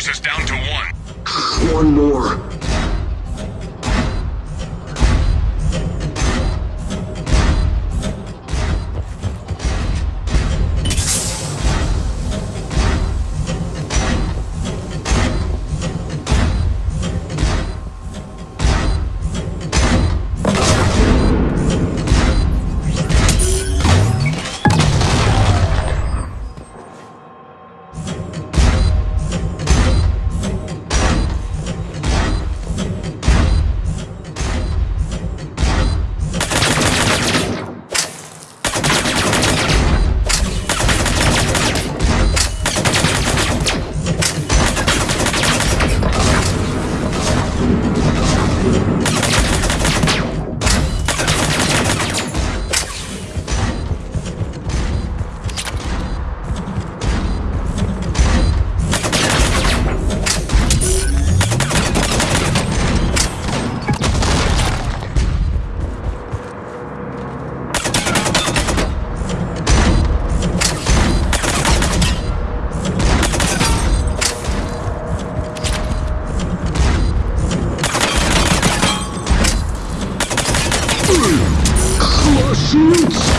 forces down to one. One more. 真摯